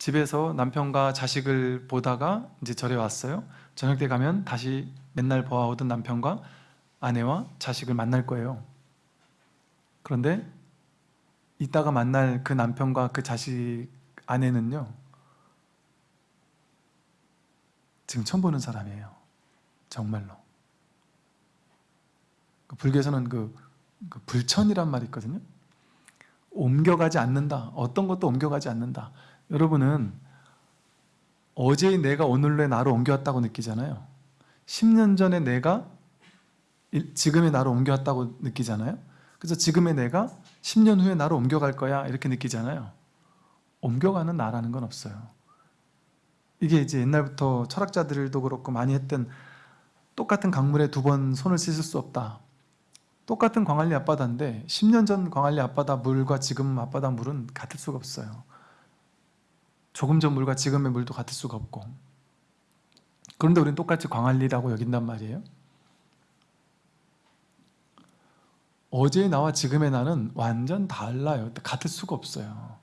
집에서 남편과 자식을 보다가 이제 절에 왔어요. 저녁 때 가면 다시 맨날 보아오던 남편과 아내와 자식을 만날 거예요. 그런데 이따가 만날 그 남편과 그 자식 아내는요. 지금 처음 보는 사람이에요. 정말로. 그 불교에서는 그, 그 불천이란 말이 있거든요. 옮겨가지 않는다. 어떤 것도 옮겨가지 않는다. 여러분은 어제의 내가 오늘의 나로 옮겨왔다고 느끼잖아요. 10년 전에 내가 일- 지금의 나로 옮겨왔다고 느끼잖아요. 그래서 지금의 내가 10년 후에 나로 옮겨갈 거야 이렇게 느끼잖아요. 옮겨가는 나라는 건 없어요. 이게 이제 옛날부터 철학자들도 그렇고 많이 했던 똑같은 강물에 두 번 손을 씻을 수 없다. 똑같은 광안리 앞바다인데 10년 전 광안리 앞바다 물과 지금 앞바다 물은 같을 수가 없어요. 조금 전 물과 지금의 물도 같을 수가 없고 그런데 우리는 똑같이 광안리라고 여긴단 말이에요. 어제의 나와 지금의 나는 완전 달라요. 같을 수가 없어요.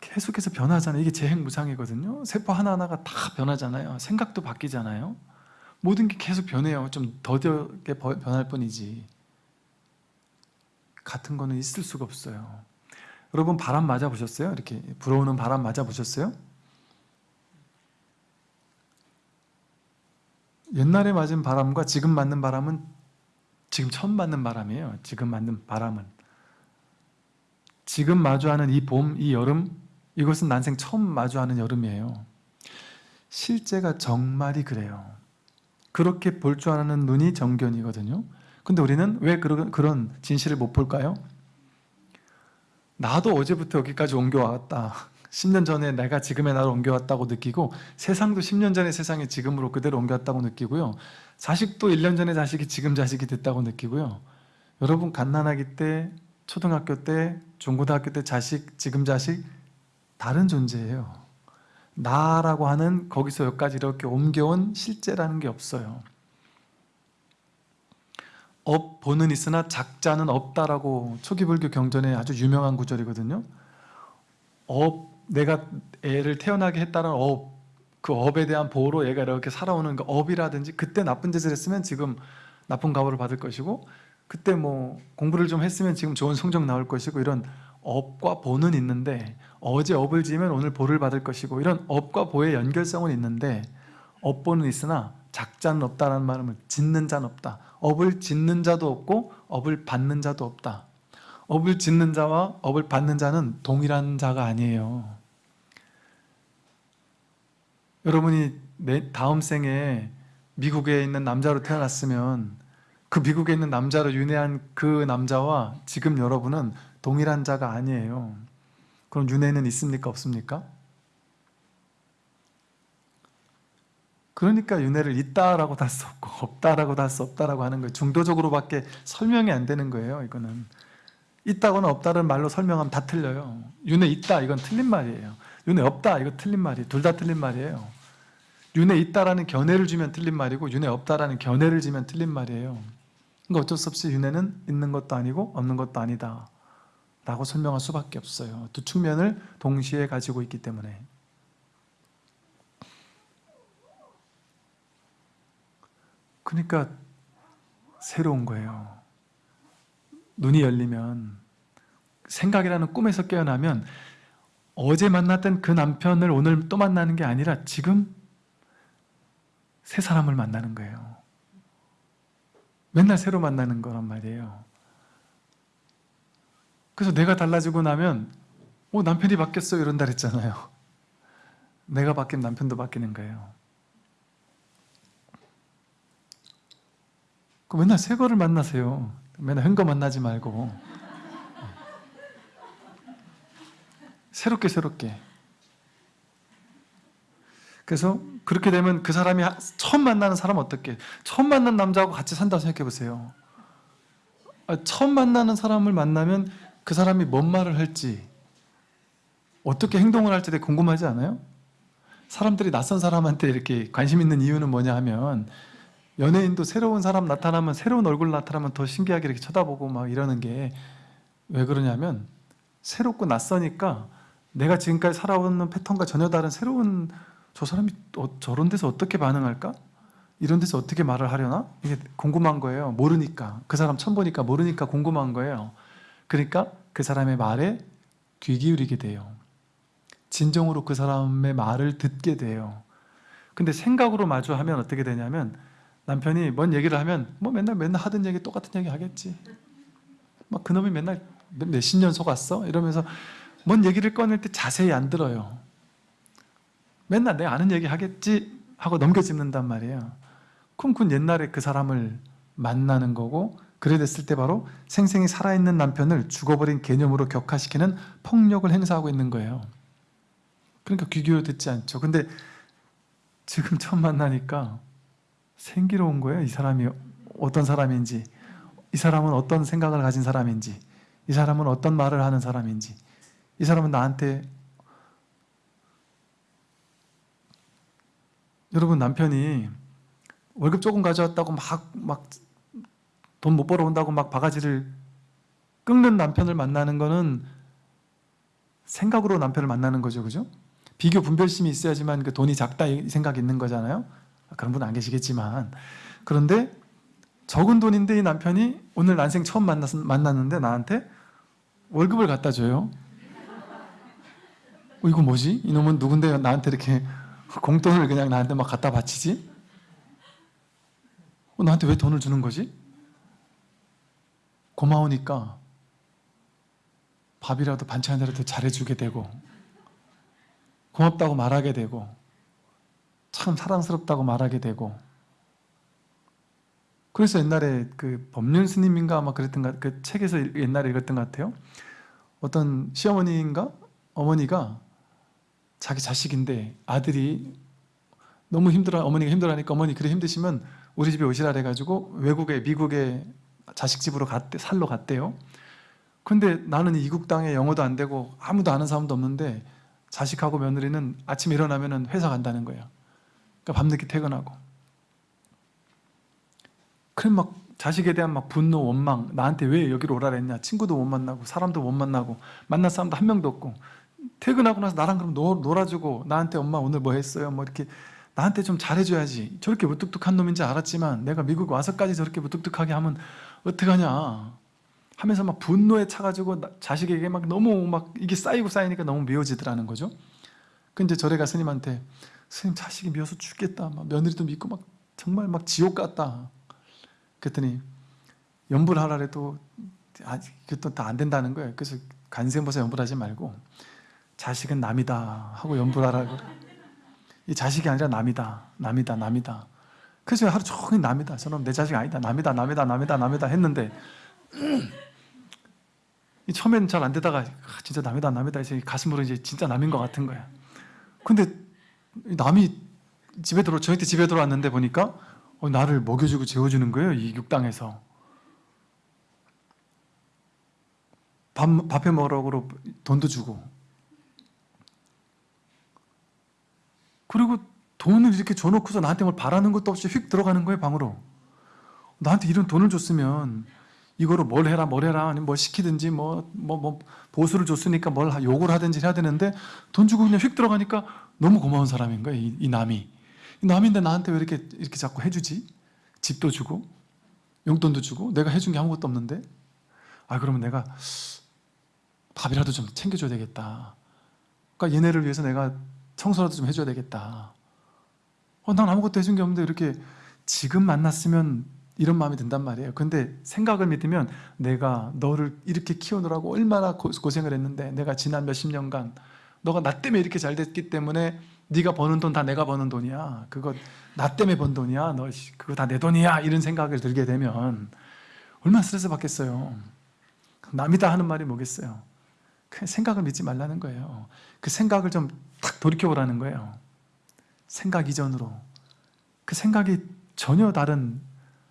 계속해서 변하잖아요. 이게 재행무상이거든요. 세포 하나하나가 다 변하잖아요. 생각도 바뀌잖아요. 모든 게 계속 변해요. 좀 더디게 변할 뿐이지. 같은 거는 있을 수가 없어요. 여러분 바람 맞아 보셨어요? 이렇게 불어오는 바람 맞아 보셨어요? 옛날에 맞은 바람과 지금 맞는 바람은 지금 처음 맞는 바람이에요. 지금 맞는 바람은 지금 마주하는 이 봄, 이 여름 이것은 난생 처음 마주하는 여름이에요. 실제가 정말이 그래요. 그렇게 볼 줄 아는 눈이 정견이거든요. 근데 우리는 왜 그런, 그런 진실을 못 볼까요? 나도 어제부터 여기까지 옮겨왔다. 10년 전에 내가 지금의 나를 옮겨왔다고 느끼고 세상도 10년 전의 세상이 지금으로 그대로 옮겨왔다고 느끼고요. 자식도 1년 전에 자식이 지금 자식이 됐다고 느끼고요. 여러분 갓난아기 때, 초등학교 때, 중고등학교 때 자식, 지금 자식 다른 존재예요. 나라고 하는 거기서 여기까지 이렇게 옮겨온 실제라는 게 없어요. 업보는 있으나 작자는 없다라고 초기 불교 경전에 아주 유명한 구절이거든요. 업 내가 애를 태어나게 했다는 업, 그 업에 대한 보호로 얘가 이렇게 살아오는 그 업이라든지 그때 나쁜 짓을 했으면 지금 나쁜 과보를 받을 것이고 그때 뭐 공부를 좀 했으면 지금 좋은 성적 나올 것이고 이런 업과 보는 있는데 어제 업을 지으면 오늘 보를 받을 것이고 이런 업과 보의 연결성은 있는데 업보는 있으나 작자는 없다라는 말은 짓는 자는 없다. 업을 짓는 자도 없고 업을 받는 자도 없다. 업을 짓는 자와 업을 받는 자는 동일한 자가 아니에요. 여러분이 내 다음 생에 미국에 있는 남자로 태어났으면 그 미국에 있는 남자로 윤회한 그 남자와 지금 여러분은 동일한 자가 아니에요. 그럼 윤회는 있습니까? 없습니까? 그러니까 윤회를 있다라고 할수 없고 없다라고 할수 없다라고 하는 거예요. 중도적으로밖에 설명이 안 되는 거예요. 이거는 있다거나 없다는 말로 설명하면 다 틀려요. 윤회 있다 이건 틀린 말이에요. 윤회 없다 이거 틀린 말이에요. 둘다 틀린 말이에요. 윤회 있다라는 견해를 주면 틀린 말이고 윤회 없다라는 견해를 지면 틀린 말이에요. 그러니까 어쩔 수 없이 윤회는 있는 것도 아니고 없는 것도 아니다 라고 설명할 수밖에 없어요. 두 측면을 동시에 가지고 있기 때문에 그러니까 새로운 거예요. 눈이 열리면 생각이라는 꿈에서 깨어나면 어제 만났던 그 남편을 오늘 또 만나는 게 아니라 지금 새 사람을 만나는 거예요. 맨날 새로 만나는 거란 말이에요. 그래서 내가 달라지고 나면 어 남편이 바뀌었어 이런다 그랬잖아요. 내가 바뀐 남편도 바뀌는 거예요. 그 맨날 새 거를 만나세요. 맨날 흔거 만나지 말고 새롭게 새롭게 그래서 그렇게 되면 그 사람이 처음 만나는 사람 어떻게 처음 만난 남자하고 같이 산다고 생각해 보세요 아, 처음 만나는 사람을 만나면 그 사람이 뭔 말을 할지 어떻게 행동을 할지 되게 궁금하지 않아요? 사람들이 낯선 사람한테 이렇게 관심 있는 이유는 뭐냐 하면 연예인도 새로운 사람 나타나면 새로운 얼굴 나타나면 더 신기하게 이렇게 쳐다보고 막 이러는 게 왜 그러냐면 새롭고 낯서니까 내가 지금까지 살아오는 패턴과 전혀 다른 새로운 저 사람이 어, 저런 데서 어떻게 반응할까? 이런 데서 어떻게 말을 하려나? 이게 궁금한 거예요. 모르니까. 그 사람 처음 보니까 모르니까 궁금한 거예요. 그러니까 그 사람의 말에 귀 기울이게 돼요. 진정으로 그 사람의 말을 듣게 돼요. 근데 생각으로 마주하면 어떻게 되냐면 남편이 뭔 얘기를 하면 뭐 맨날 맨날 하던 얘기 똑같은 얘기 하겠지. 막 그놈이 맨날 몇- 몇십 년 속았어? 이러면서 뭔 얘기를 꺼낼 때 자세히 안 들어요. 맨날 내 아는 얘기 하겠지 하고 넘겨짚는단 말이에요. 그건 옛날에 그 사람을 만나는 거고 그래 됐을 때 바로 생생히 살아있는 남편을 죽어버린 개념으로 격화시키는 폭력을 행사하고 있는 거예요. 그러니까 귀 기울여 듣지 않죠. 근데 지금 처음 만나니까 생기로운 거예요. 이 사람이 어떤 사람인지, 이 사람은 어떤 생각을 가진 사람인지, 이 사람은 어떤 말을 하는 사람인지, 이 사람은 나한테 여러분 남편이 월급 조금 가져왔다고 막 막 돈 못 벌어온다고 막 바가지를 긁는 남편을 만나는 거는 생각으로 남편을 만나는 거죠, 그죠? 비교 분별심이 있어야지만 그 돈이 작다 이 생각이 있는 거잖아요. 그런 분 안 계시겠지만 그런데 적은 돈인데 이 남편이 오늘 난생 처음 만났, 만났는데 나한테 월급을 갖다 줘요. 어, 이거 뭐지? 이놈은 누군데 나한테 이렇게 공돈을 그냥 나한테 막 갖다 바치지? 어, 나한테 왜 돈을 주는 거지? 고마우니까 밥이라도 반찬이라도 잘해주게 되고 고맙다고 말하게 되고 참 사랑스럽다고 말하게 되고 그래서 옛날에 그 법륜 스님인가 아마 그랬던 것, 그 책에서 옛날에 읽었던 것 같아요. 어떤 시어머니인가 어머니가 자기 자식인데 아들이 너무 힘들어 어머니가 힘들어하니까 어머니 그래 힘드시면 우리 집에 오시라 해가지고 외국에 미국에 자식 집으로 갔대 살러 갔대요. 근데 나는 이국 땅에 영어도 안 되고 아무도 아는 사람도 없는데 자식하고 며느리는 아침에 일어나면은 회사 간다는 거예요. 그러니까 밤늦게 퇴근하고. 그럼 막 자식에 대한 막 분노, 원망, 나한테 왜 여기로 오라 그랬냐? 친구도 못 만나고 사람도 못 만나고 만날 사람도 한 명도 없고 퇴근하고 나서 나랑 그럼 놀, 놀아주고 나한테 엄마 오늘 뭐 했어요? 뭐 이렇게 나한테 좀 잘해줘야지. 저렇게 무뚝뚝한 놈인지 알았지만 내가 미국 와서까지 저렇게 무뚝뚝하게 하면 어떡하냐? 하면서 막 분노에 차가지고 나- 자식에게 막 너무 막 이게 쌓이고 쌓이니까 너무 미워지더라는 거죠. 근데 절에 가 스님한테 스님 자식이 미워서 죽겠다. 막 며느리도 믿고 막 정말 막 지옥 같다. 그랬더니 연불 하라 해도 아, 그것도 다 안 된다는 거예요. 그래서 간생보사 연불하지 말고 자식은 남이다 하고 연불하라고. 이 자식이 아니라 남이다, 남이다, 남이다. 그래서 하루 종일 남이다. 저는 내 자식 아니다. 남이다, 남이다, 남이다, 남이다 했는데 이 처음엔 잘 안 되다가 아, 진짜 남이다, 남이다 해서 이 가슴으로 이제 진짜 남인 것 같은 거야. 근데 이 남이 집에 들어 저희 때 집에 들어왔는데 보니까 어, 나를 먹여주고 재워주는 거예요. 이 육당에서. 밥, 밥해 먹으라고 돈도 주고. 그리고 돈을 이렇게 줘놓고서 나한테 뭘 바라는 것도 없이 휙 들어가는 거예요, 방으로. 나한테 이런 돈을 줬으면 이거로 뭘 해라, 뭘 해라, 아니면 뭘 시키든지 뭐, 뭐, 뭐, 보수를 줬으니까 뭘 하- 욕을 하든지 해야 되는데 돈 주고 그냥 휙 들어가니까 너무 고마운 사람인 거예요, 이, 이 남이. 이 남인데 나한테 왜 이렇게, 이렇게 자꾸 해주지? 집도 주고, 용돈도 주고, 내가 해준 게 아무것도 없는데? 아, 그러면 내가 밥이라도 좀 챙겨줘야 되겠다. 그러니까 얘네를 위해서 내가 청소라도 좀 해줘야 되겠다. 어, 난 아무것도 해준 게 없는데 이렇게 지금 만났으면 이런 마음이 든단 말이에요. 근데 생각을 믿으면 내가 너를 이렇게 키우느라고 얼마나 고, 고생을 했는데 내가 지난 몇십 년간 너가 나 때문에 이렇게 잘 됐기 때문에 네가 버는 돈 다 내가 버는 돈이야. 그거 나 때문에 번 돈이야. 너 씨, 그거 다 내 돈이야. 이런 생각을 들게 되면 얼마나 스트레스 받겠어요. 남이다 하는 말이 뭐겠어요. 그 생각을 믿지 말라는 거예요. 그 생각을 좀 탁 돌이켜보라는 거예요. 생각 이전으로. 그 생각이 전혀 다른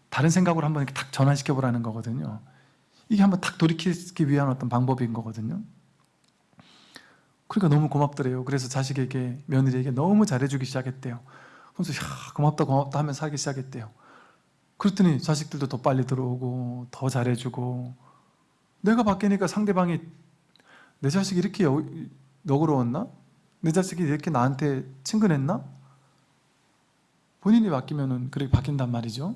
다른 생각으로 한번 이렇게 탁 전환시켜 보라는 거거든요. 이게 한번 탁 돌이키기 위한 어떤 방법인 거거든요. 그러니까 너무 고맙더래요. 그래서 자식에게 며느리에게 너무 잘해주기 시작했대요. 그래서 야, 고맙다 고맙다 하면서 살기 시작했대요. 그랬더니 자식들도 더 빨리 들어오고 더 잘해주고 내가 바뀌니까 상대방이 내 자식이 이렇게 여- 너그러웠나? 내 자식이 이렇게 나한테 친근했나? 본인이 바뀌면은 그렇게 바뀐단 말이죠.